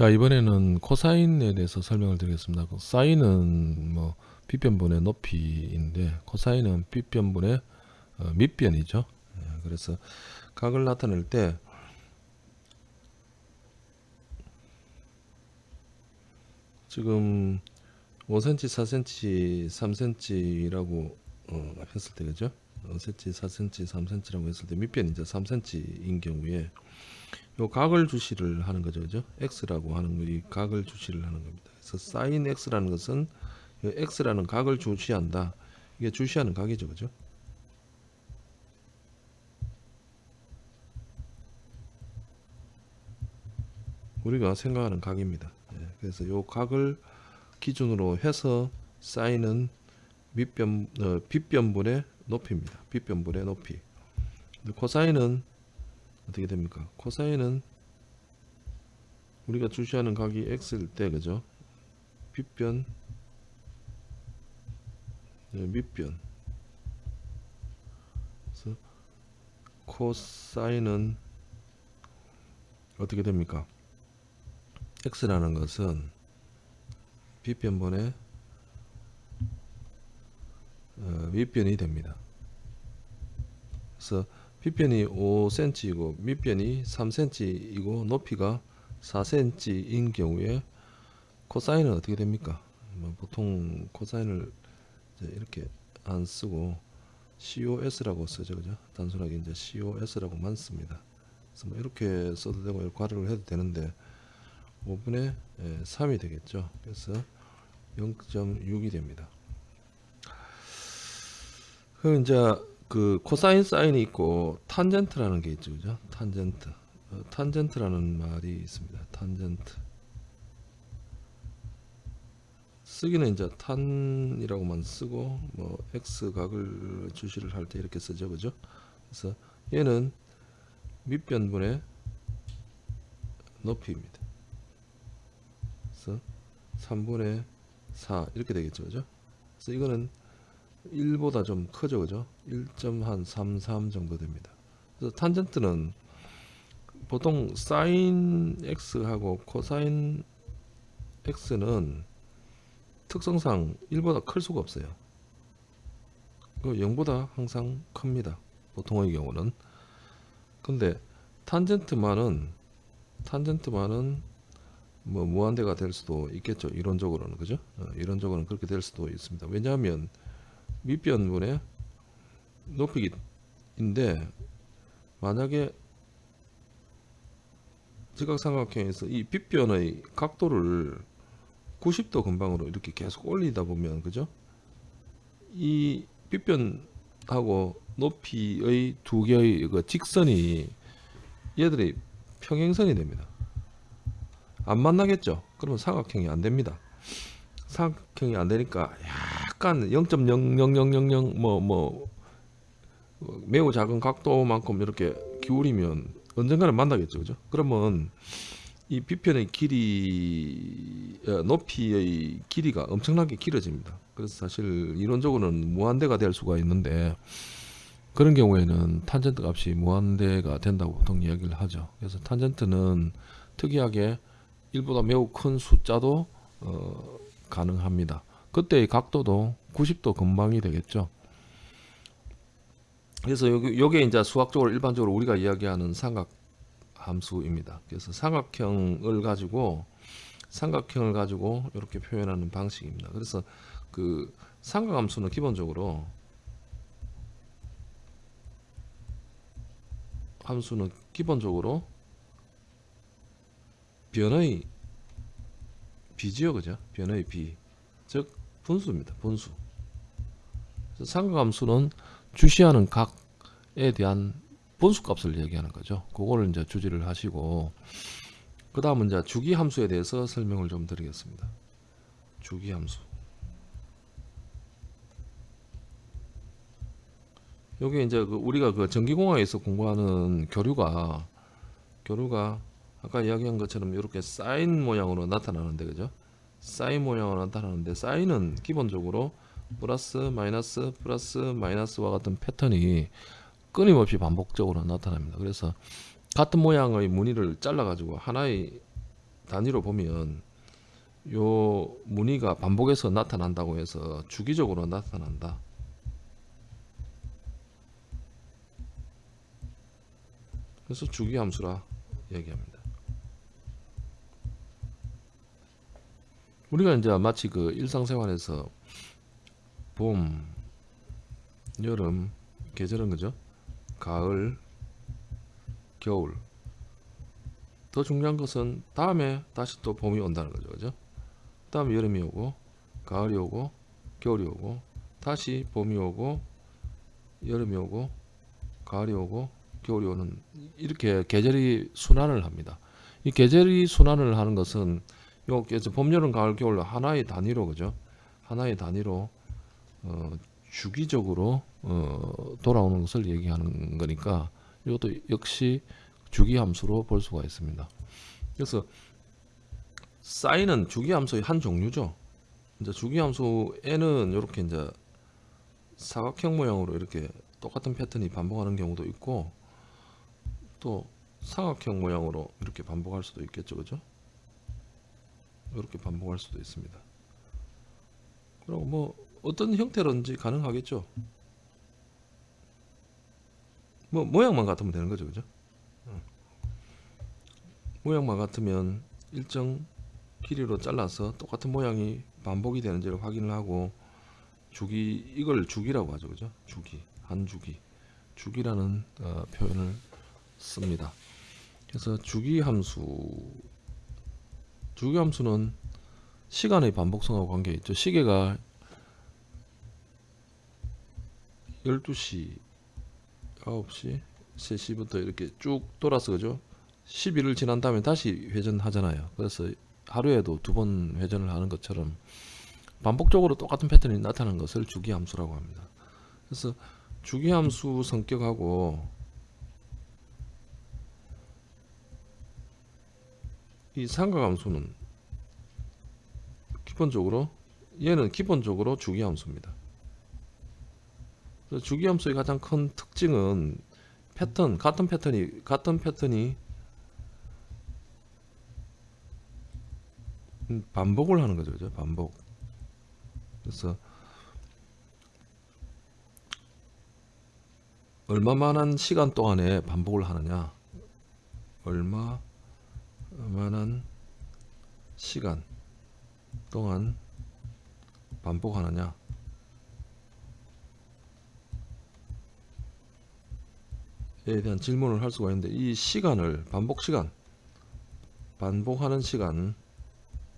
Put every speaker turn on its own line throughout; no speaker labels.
자 이번에는 코사인에 대해서 설명을 드리겠습니다. 그 사인은 뭐 빗변분의 높이인데 코사인은 빗변분의 어, 밑변이죠. 예, 그래서 각을 나타낼 때 지금 5cm, 4cm, 3cm라고 어, 했을 때 그죠? 5cm, 4cm, 3cm라고 했을 때 밑변이 이제 3cm인 경우에 요 각을 주시를 하는 거죠. 그죠? x라고 하는 거 이 각을 주시를 하는 겁니다. 그래서 sin x라는 것은 x라는 각을 주시한다. 이게 주시하는 각이죠. 그죠? 우리가 생각하는 각입니다. 예, 그래서 요 각을 기준으로 해서 사인은 밑변 어, 빗변분의 높이입니다. 빗변분의 높이. 코사인은 어떻게 됩니까? 코사인은 우리가 주시하는 각이 x일 때 그죠? 빗변 네, 밑변 그래서 코사인은 어떻게 됩니까? x라는 것은 빗변분의 어, 밑변이 됩니다. 그래서 빗변이 5cm이고 밑변이 3cm이고 높이가 4cm인 경우에 코사인은 어떻게 됩니까? 뭐 보통 코사인을 이렇게 안 쓰고 COS라고 쓰죠, 그죠? 단순하게 이제 COS라고만 씁니다. 그래서 뭐 이렇게 써도 되고 이렇게 괄호를 해도 되는데 5분의 3이 되겠죠. 그래서 0.6이 됩니다. 그 이제 그 코사인 사인이 있고 탄젠트라는 게 있죠. 그죠? 탄젠트. 어, 탄젠트라는 말이 있습니다. 탄젠트. 쓰기는 이제 탄이라고만 쓰고 뭐 x 각을 주시를 할 때 이렇게 쓰죠. 그죠? 그래서 얘는 밑변분의 높이입니다. 그래서 3분의 4 이렇게 되겠죠. 그죠? 그래서 이거는 1보다 좀 크죠 그죠? 1.33 정도 됩니다. 그래서 탄젠트는 보통 사인 x하고 코사인 x는 특성상 1보다 클 수가 없어요. 그 0보다 항상 큽니다. 보통의 경우는. 근데 탄젠트만은 탄젠트만은 뭐 무한대가 될 수도 있겠죠 이론적으로는. 그죠? 어, 이론적으로는 그렇게 될 수도 있습니다. 왜냐하면 밑변분의 높이인데 만약에 지각삼각형에서 이 빗변의 각도를 90도 근방으로 이렇게 계속 올리다 보면 그죠? 이 빗변하고 높이의 두 개의 그 직선이 얘들이 평행선이 됩니다. 안 만나겠죠? 그러면 삼각형이 안 됩니다. 삼각형이 안 되니까 약간 0.00000 뭐뭐 뭐 매우 작은 각도만큼 이렇게 기울이면 언젠가는 만나겠죠. 그죠? 그러면 이 비편의 길이 어, 높이의 길이가 엄청나게 길어집니다. 그래서 사실 이론적으로는 무한대가 될 수가 있는데 그런 경우에는 탄젠트 값이 무한대가 된다고 보통 이야기를 하죠. 그래서 탄젠트는 특이하게 1보다 매우 큰 숫자도 어, 가능합니다 그때의 각도도 90도 근방이 되겠죠. 그래서 요게 이제 수학적으로 일반적으로 우리가 이야기하는 삼각 함수입니다. 그래서 삼각형을 가지고 삼각형을 가지고 이렇게 표현하는 방식입니다. 그래서 그 삼각 함수는 기본적으로 함수는 기본적으로 변의 비지요, 그죠? 변의 비. 즉 분수입니다. 분수. 상각함수는 주시하는 각에 대한 분수값을 얘기하는 거죠. 그거를 이제 주지를 하시고 그 다음은 이제 주기함수에 대해서 설명을 좀 드리겠습니다. 주기함수. 여기 이제 그 우리가 그 전기공학에서 공부하는 교류가 교류가 아까 이야기한 것처럼 이렇게 사인 모양으로 나타나는데 그죠? 사인 모양으로 나타나는데 사인은 기본적으로 플러스 마이너스 플러스 마이너스와 같은 패턴이 끊임없이 반복적으로 나타납니다. 그래서 같은 모양의 무늬를 잘라 가지고 하나의 단위로 보면 요 무늬가 반복해서 나타난다고 해서 주기적으로 나타난다. 그래서 주기 함수라 얘기합니다. 우리가 이제 마치 그 일상생활에서 봄, 여름, 계절은 그죠? 가을, 겨울. 더 중요한 것은 다음에 다시 또 봄이 온다는 거죠. 그죠? 다음에 여름이 오고, 가을이 오고, 겨울이 오고, 다시 봄이 오고, 여름이 오고, 가을이 오고, 겨울이 오는 이렇게 계절이 순환을 합니다. 이 계절이 순환을 하는 것은 요 그래서 봄, 여름, 가을, 겨울 하나의 단위로 그죠? 하나의 단위로 어, 주기적으로 어, 돌아오는 것을 얘기하는 거니까 이것도 역시 주기 함수로 볼 수가 있습니다. 그래서 사인은 주기 함수의 한 종류죠. 이제 주기 함수 n은 이렇게 이제 사각형 모양으로 이렇게 똑같은 패턴이 반복하는 경우도 있고 또 삼각형 모양으로 이렇게 반복할 수도 있겠죠, 그죠? 이렇게 반복할 수도 있습니다. 그리고 뭐 어떤 형태로든지 가능하겠죠. 뭐 모양만 같으면 되는 거죠, 그죠? 응. 모양만 같으면 일정 길이로 잘라서 똑같은 모양이 반복이 되는지를 확인을 하고 주기 이걸 주기라고 하죠, 그죠? 주기 한 주기 주기라는 어, 표현을 씁니다. 그래서 주기 함수 주기 함수는 시간의 반복성하고 관계 있죠. 시계가 12시, 9시, 3시부터 이렇게 쭉 돌아서 그죠? 10일을 지난 다음에 다시 회전하잖아요. 그래서 하루에도 두 번 회전을 하는 것처럼 반복적으로 똑같은 패턴이 나타나는 것을 주기 함수라고 합니다. 그래서 주기 함수 성격하고 이 상가함수는 기본적으로 얘는 기본적으로 주기함수입니다. 주기함수의 가장 큰 특징은 패턴 같은 패턴이 같은 패턴이 음, 반복을 하는 거죠, 그죠? 반복. 그래서 얼마만한 시간 동안에 반복을 하느냐, 얼마 만한 시간 동안 반복하느냐? 에 대한 질문을 할 수가 있는데 이 시간을 반복 시간 반복하는 시간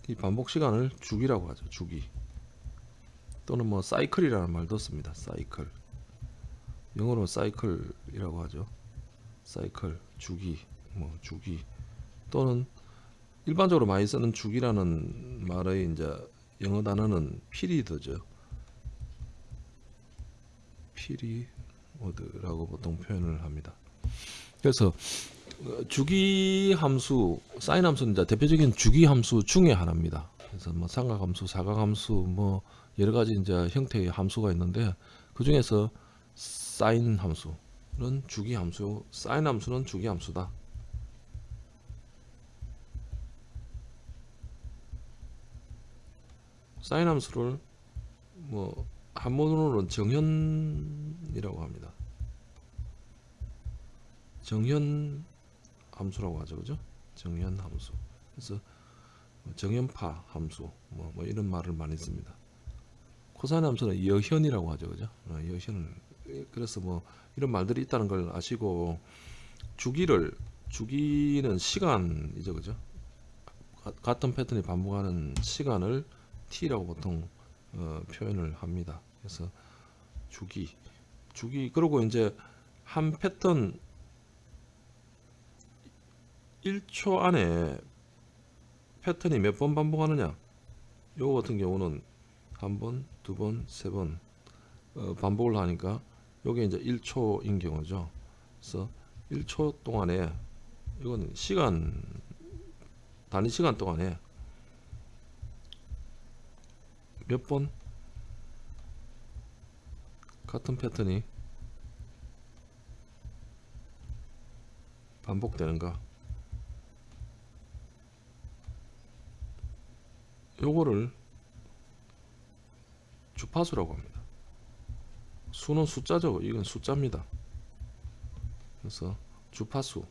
이 반복 시간을 주기라고 하죠 주기. 또는 뭐 사이클이라는 말도 씁니다 사이클. 영어로 사이클이라고 하죠. 사이클 주기 뭐 주기 또는 일반적으로 많이 쓰는 주기라는 말의 이제 영어 단어는 피리드죠. 피리워드라고 보통 표현을 합니다. 그래서 어, 주기 함수, 사인 함수는 이제 대표적인 주기 함수 중에 하나입니다. 그래서 뭐 삼각 함수, 사각 함수 뭐 여러 가지 이제 형태의 함수가 있는데 그 중에서 사인 함수는 주기 함수, 사인 함수는 주기 함수다. 사인 함수를 뭐 한문으로는 정현이라고 합니다. 정현 함수라고 하죠, 그죠? 정현 함수. 그래서 뭐 정현파 함수 뭐, 뭐 이런 말을 많이 씁니다. 코사인 함수는 여현이라고 하죠, 그죠? 어, 여현을 그래서 뭐 이런 말들이 있다는 걸 아시고 주기를 주기는 시간이죠, 그죠? 같은 패턴이 반복하는 시간을 t라고 보통 어, 표현을 합니다. 그래서 주기, 주기 그리고 이제 한 패턴 1초 안에 패턴이 몇 번 반복하느냐 요거 같은 경우는 한 번, 두 번, 세번 어, 반복을 하니까 요게 이제 1초인 경우죠. 그래서 1초 동안에 이거는 시간 단위 시간 동안에 몇 번 같은 패턴이 반복되는가 요거를 주파수라고 합니다. 수는 숫자죠. 이건 숫자입니다. 그래서 주파수,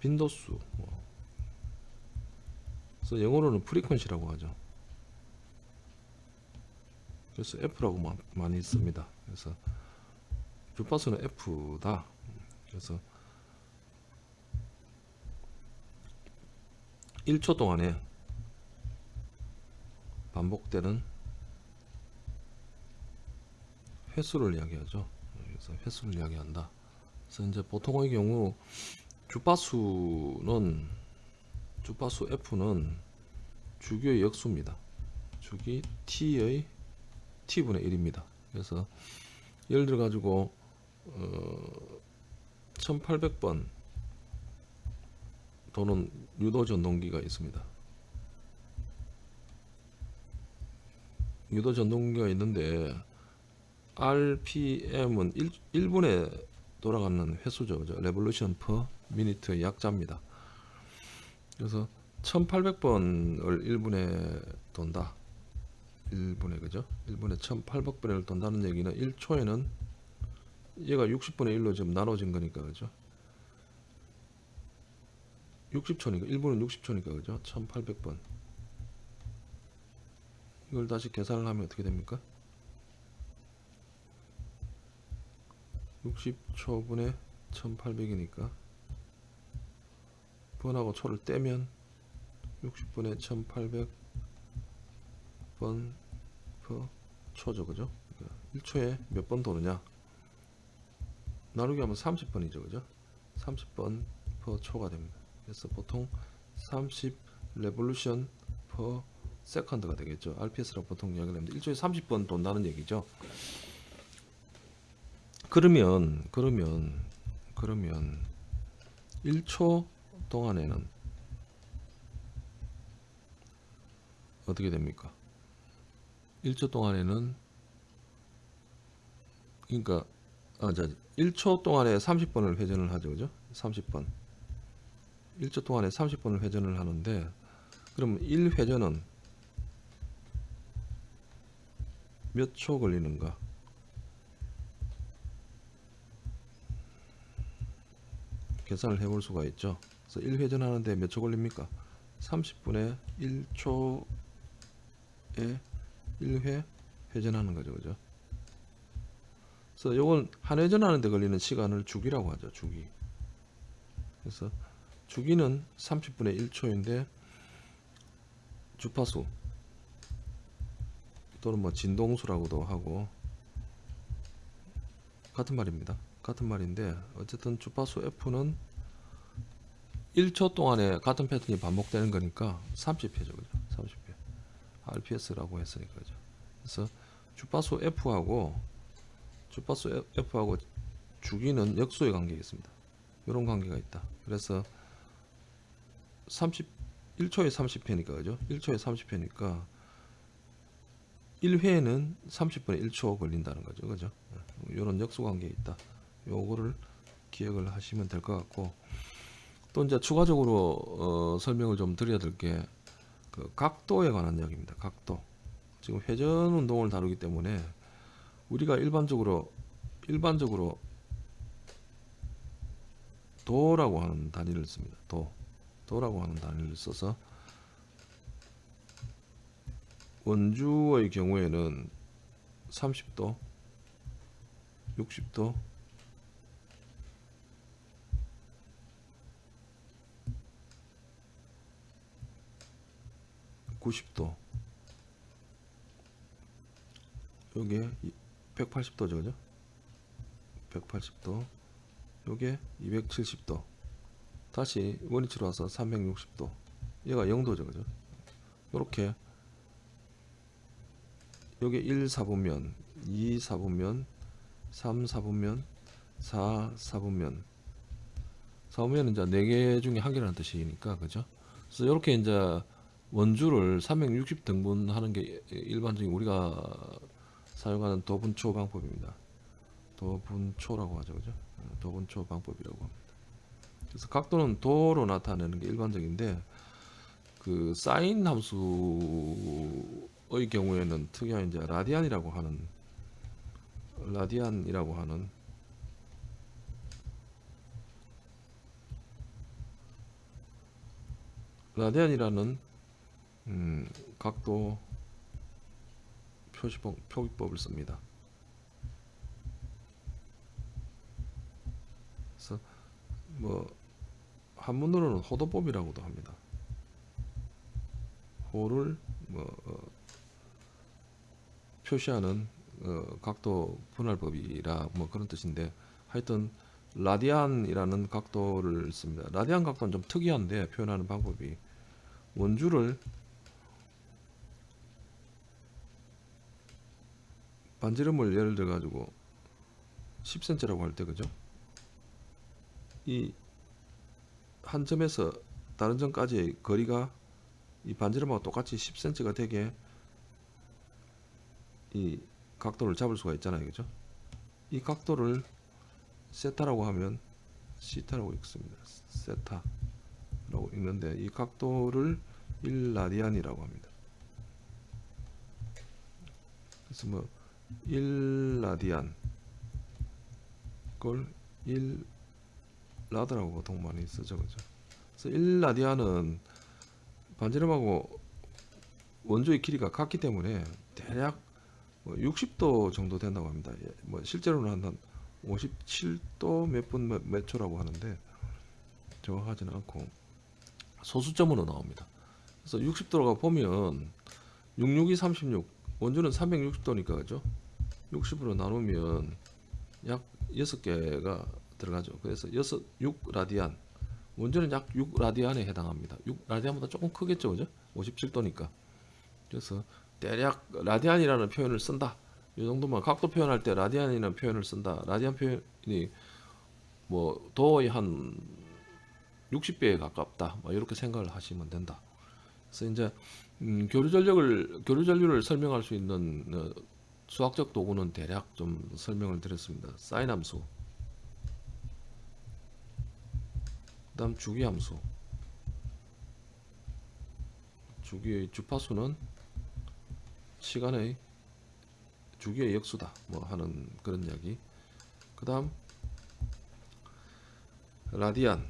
빈도수, 뭐. 그래서 영어로는 프리퀀시라고 하죠. 그래서 F라고 마- 많이 씁니다. 그래서 주파수는 F다. 그래서 1초 동안에 반복되는 횟수를 이야기하죠. 그래서 횟수를 이야기한다. 그래서 이제 보통의 경우 주파수는 주파수 F는 주기의 역수입니다. 주기 T의 T분의 1입니다. 그래서 예를 들어 가지고 어, 1800번 도는 유도 전동기가 있습니다. 유도 전동기가 있는데 RPM은 1, 1분에 돌아가는 횟수죠. 그죠? revolution per minute의 약자입니다. 그래서 1800번을 1분에 돈다. 1분에 그죠? 1분에 1800번을 돈다는 얘기는 1초에는 얘가 60분의 1로 지금 나눠진 거니까 그죠? 60초니까 1분은 60초니까 그죠? 1800번 이걸 다시 계산을 하면 어떻게 됩니까? 60초분의 1800이니까 번하고 초를 떼면 60분의 1800번 per 초죠 그죠? 그러니까 1초에 몇 번 도느냐? 나누기 하면 30번이죠 그죠? 30번 per 초가 됩니다. 그래서 보통 30 레볼루션 per 세컨드가 되겠죠. RPS라고 보통 이야기를 합니다. 1초에 30번 돈다는 얘기죠. 그러면 그러면 그러면 1초 동안에는 어떻게 됩니까? 1초 동안에는 그러니까 아, 자, 1초 동안에 30번을 회전을 하죠. 그죠? 30번. 1초 동안에 30번을 회전을 하는데 그럼 1회전은 몇 초 걸리는가? 계산을 해볼 수가 있죠. 그래서 1회전 하는데 몇 초 걸립니까? 30분에 1초에 1회 회전하는 거죠. 그죠? 그래서 요건 한 회전 하는 데 걸리는 시간을 주기라고 하죠. 주기. 그래서 주기는 30분의 1초인데 주파수 또는 뭐 진동수라고도 하고 같은 말입니다. 같은 말인데 어쨌든 주파수 F는 1초 동안에 같은 패턴이 반복되는 거니까 30회죠. 그죠? 30회. RPS라고 했으니까 그죠? 그래서 주파수 F하고 주파수 F하고 주기는 역수의 관계가 있습니다. 이런 관계가 있다. 그래서 30 1초에 30회니까 그죠? 1초에 30회니까 1회에는 30분에 1초 걸린다는 거죠. 그죠? 이런 역수 관계에 있다. 요거를 기억을 하시면 될 것 같고 또 이제 추가적으로 어, 설명을 좀 드려야 될 게 그 각도에 관한 이야기입니다. 각도. 지금 회전 운동을 다루기 때문에 우리가 일반적으로 일반적으로 도라고 하는 단위를 씁니다. 도. 도라고 하는 단위를 써서 원주의 경우에는 30도, 60도, 90도. 요게 180도죠 그죠? 180도. 요게 270도. 다시 원위치로 와서 360도. 얘가 0도죠 그죠? 요렇게. 요게 1 4분면 2 4분면 3 4분면 4 4분면. 4분면은 이제 4개 중에 한 개라는 뜻이니까 그죠? 그래서 이렇게 이제 원주를 360 등분하는 게 일반적인 우리가 사용하는 도분초 방법입니다. 도분초라고 하죠, 그죠? 도분초 방법이라고 합니다. 그래서 각도는 도로 나타내는 게 일반적인데 그 사인 함수의 경우에는 특이한 이제 라디안이라고 하는 라디안이라고 하는 라디안이라는 음, 각도 표시법 표기법을 씁니다. 그래서 뭐 한문으로는 호도법이라고도 합니다. 호를 뭐 어, 표시하는 어, 각도 분할법이라 뭐 그런 뜻인데 하여튼 라디안이라는 각도를 씁니다. 라디안 각도는 좀 특이한데 표현하는 방법이 원주를 반지름을 예를 들어 가지고 10cm라고 할 때 그죠? 이 한 점에서 다른 점까지의 거리가 이 반지름하고 똑같이 10cm가 되게 이 각도를 잡을 수가 있잖아요. 그죠? 이 각도를 세타라고 하면 시타라고 읽습니다. 세타라고 읽는데 이 각도를 1라디안이라고 합니다. 그래서 뭐 1라디안 그걸 1라드라고 보통 많이 쓰죠. 그죠? 그래서 1라디안은 반지름하고 원조의 길이가 같기 때문에 대략 뭐 60도 정도 된다고 합니다. 예, 뭐 실제로는 한 57도 몇분몇 초라고 하는데 정확하지는 않고 소수점으로 나옵니다. 그래서 60도가 보면 66이 36 원주는 360도니까 그죠? 60으로 나누면 약 6개가 들어가죠. 그래서 6, 6 라디안 원주는 약 6 라디안에 해당합니다. 6 라디안보다 조금 크겠죠, 그죠? 57도니까. 그래서 대략 라디안이라는 표현을 쓴다. 이 정도만 각도 표현할 때 라디안이라는 표현을 쓴다. 라디안 표현이 뭐 도의 한 60배에 가깝다. 뭐 이렇게 생각을 하시면 된다. 그래서 이제 음, 교류 전력을 교류 전류를 설명할 수 있는 어, 수학적 도구는 대략 좀 설명을 드렸습니다. 사인 함수, 그다음 주기 함수. 주기의 주파수는 시간의 주기의 역수다. 뭐 하는 그런 이야기. 그 다음 라디안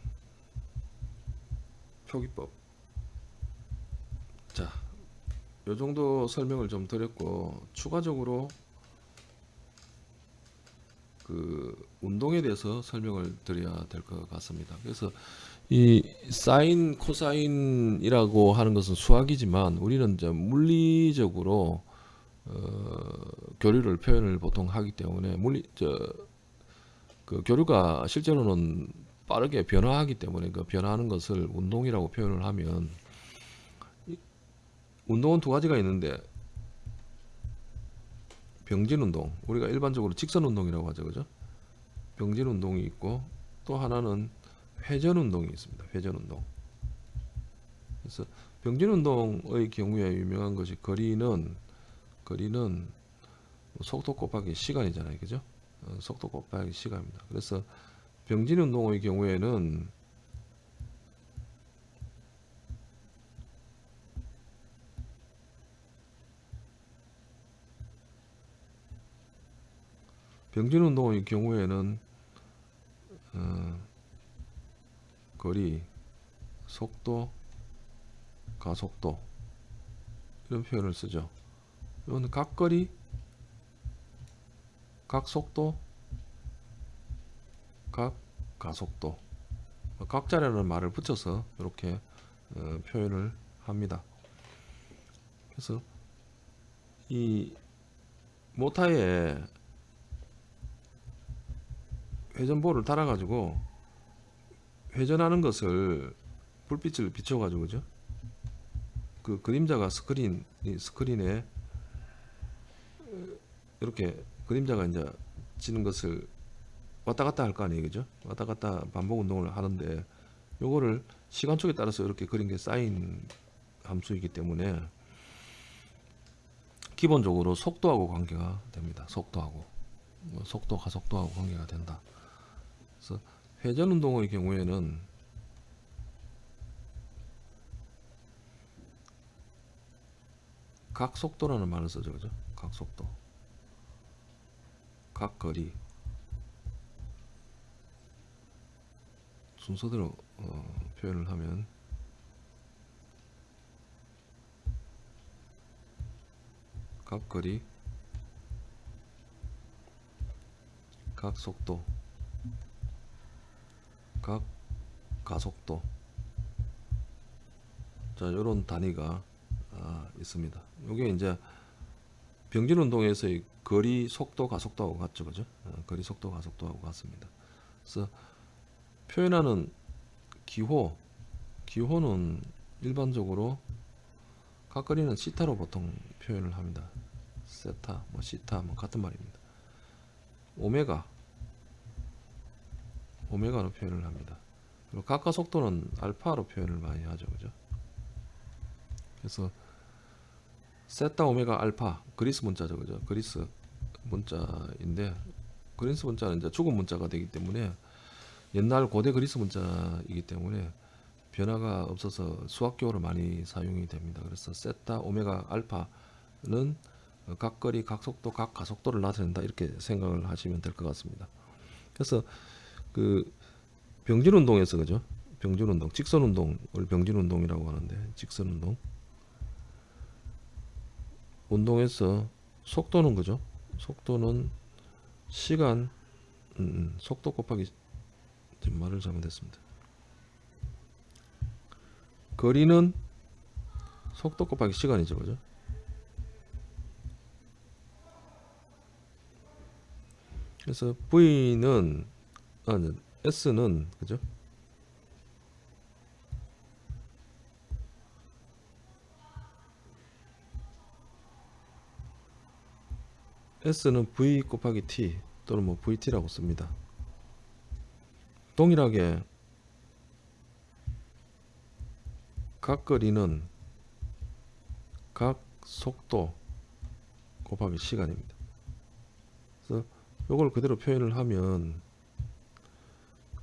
표기법. 자, 요 정도 설명을 좀 드렸고 추가적으로 그 운동에 대해서 설명을 드려야 될 것 같습니다. 그래서 이 사인, 코사인이라고 하는 것은 수학이지만 우리는 이제 물리적으로 어, 교류를 표현을 보통 하기 때문에 물리 저 그 교류가 실제로는 빠르게 변화하기 때문에 그 변화하는 것을 운동이라고 표현을 하면 운동은 두 가지가 있는데 병진 운동. 우리가 일반적으로 직선 운동이라고 하죠 그죠? 병진 운동이 있고 또 하나는 회전 운동이 있습니다. 회전 운동. 그래서 병진 운동의 경우에 유명한 것이 거리는 거리는 속도 곱하기 시간이잖아요 그죠? 어, 속도 곱하기 시간입니다. 그래서 병진 운동의 경우에는 병진 운동의 경우에는 어, 거리, 속도, 가속도 이런 표현을 쓰죠. 이건 각거리, 각속도, 각 가속도 각자라는 말을 붙여서 이렇게 어, 표현을 합니다. 그래서 이 모타에 회전볼을 달아 가지고 회전하는 것을 불빛을 비춰 가지고 그죠? 그 그림자가 스크린 이 스크린에 이렇게 그림자가 이제 지는 것을 왔다 갔다 할 거 아니에요 그죠? 왔다 갔다 반복 운동을 하는데 요거를 시간촉에 따라서 이렇게 그린 게 쌓인 함수이기 때문에 기본적으로 속도하고 관계가 됩니다. 속도하고 뭐 속도 가속도하고 관계가 된다. 그래서 회전 운동의 경우에는 각 속도라는 말을 쓰죠, 그죠? 각 속도, 각 거리. 순서대로 어, 표현을 하면 각 거리, 각 속도, 각 가속도 자 이런 단위가 아, 있습니다. 이게 이제 병진 운동에서의 거리 속도 가속도하고 같죠, 그죠? 어, 거리 속도 가속도하고 같습니다. 그래서 표현하는 기호, 기호는 일반적으로 각거리는 시타로 보통 표현을 합니다. 세타, 뭐 시타, 뭐 같은 말입니다. 오메가, 오메가로 표현을 합니다. 그리고 각각 속도는 알파로 표현을 많이 하죠, 그죠? 그래서 세타 오메가 알파 그리스 문자죠, 그죠? 그리스 문자인데 그리스 문자는 이제 죽은 문자가 되기 때문에 옛날 고대 그리스 문자이기 때문에 변화가 없어서 수학교로 많이 사용이 됩니다. 그래서 세타 오메가 알파는 각거리, 각속도, 각가속도를 나타낸다 이렇게 생각을 하시면 될 것 같습니다. 그래서 그 병진 운동에서 그죠? 병진 운동, 직선 운동을 병진 운동이라고 하는데 직선 운동 운동에서 속도는 그죠? 속도는 시간 음, 음, 속도 곱하기 말을 잘못했습니다. 거리는 속도 곱하기 시간이죠, 그죠? 그래서 V는 아, 네, S는 그죠? S는 V 곱하기 T 또는 뭐 VT라고 씁니다. 동일하게 각 거리는 각 속도 곱하기 시간입니다. 그래서 이걸 그대로 표현을 하면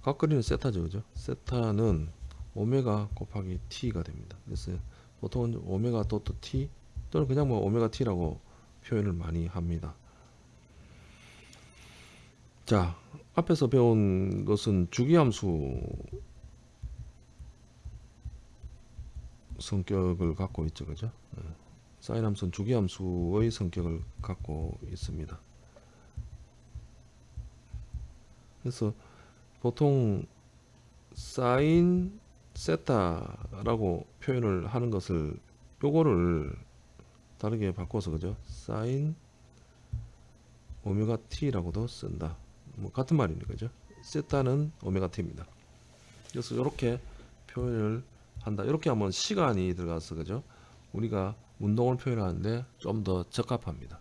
각 거리는 세타죠, 그죠? 세타는 오메가 곱하기 t가 됩니다. 그래서 보통은 오메가 도트 t 또는 그냥 뭐 오메가 t라고 표현을 많이 합니다. 자, 앞에서 배운 것은 주기함수 성격을 갖고 있죠, 그죠? 예. 사인 함수는 주기함수의 성격을 갖고 있습니다. 그래서 보통 사인 세타라고 표현을 하는 것을 요거를 다르게 바꿔서 그죠? 사인 오메가 t라고도 쓴다. 뭐 같은 말이니 그죠? 세타는 오메가 t입니다. 그래서 이렇게 표현을 한다. 이렇게 하면 시간이 들어가서 그죠? 우리가 운동을 표현하는데 좀 더 적합합니다.